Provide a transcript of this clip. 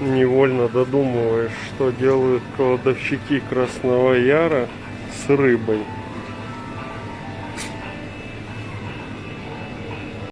невольно додумываешь, что делают кладовщики Красного Яра с рыбой.